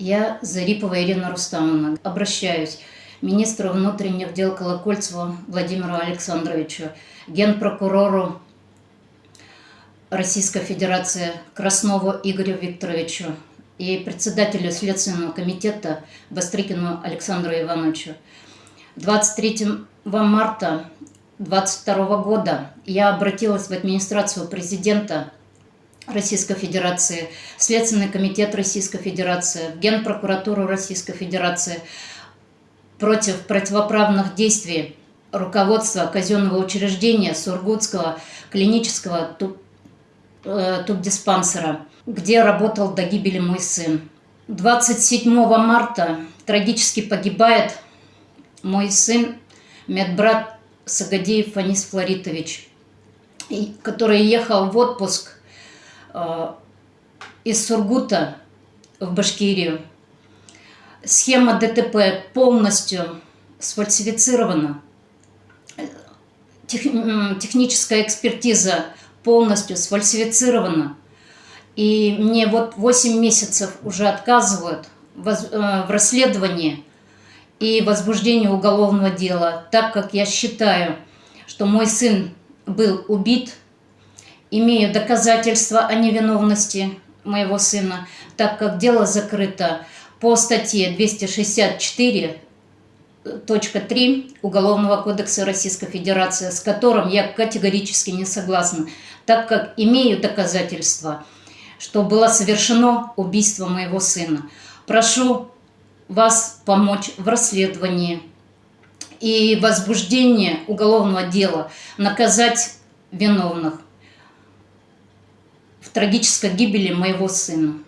Я, Зарипова Ирина Рустамовна, обращаюсь министру внутренних дел Колокольцеву Владимиру Александровичу, генпрокурору Российской Федерации Краснову Игорю Викторовичу и председателю Следственного комитета Бастрыкину Александру Ивановичу. 23 марта 2022 года я обратилась в администрацию президента Российской Федерации, Следственный комитет Российской Федерации, Генпрокуратуру Российской Федерации против противоправных действий руководства казенного учреждения Сургутского клинического э, тубдиспансера, где работал до гибели мой сын. 27 марта трагически погибает мой сын, медбрат Сагадеев Фанис Флоритович, который ехал в отпуск из Сургута в Башкирию. Схема ДТП полностью сфальсифицирована. Тех, техническая экспертиза полностью сфальсифицирована. И мне вот 8 месяцев уже отказывают э, в расследовании и возбуждении уголовного дела, так как я считаю, что мой сын был убит имею доказательства о невиновности моего сына, так как дело закрыто по статье 264.3 Уголовного кодекса Российской Федерации, с которым я категорически не согласна, так как имею доказательства, что было совершено убийство моего сына. Прошу вас помочь в расследовании и возбуждении уголовного дела, наказать виновных в трагической гибели моего сына.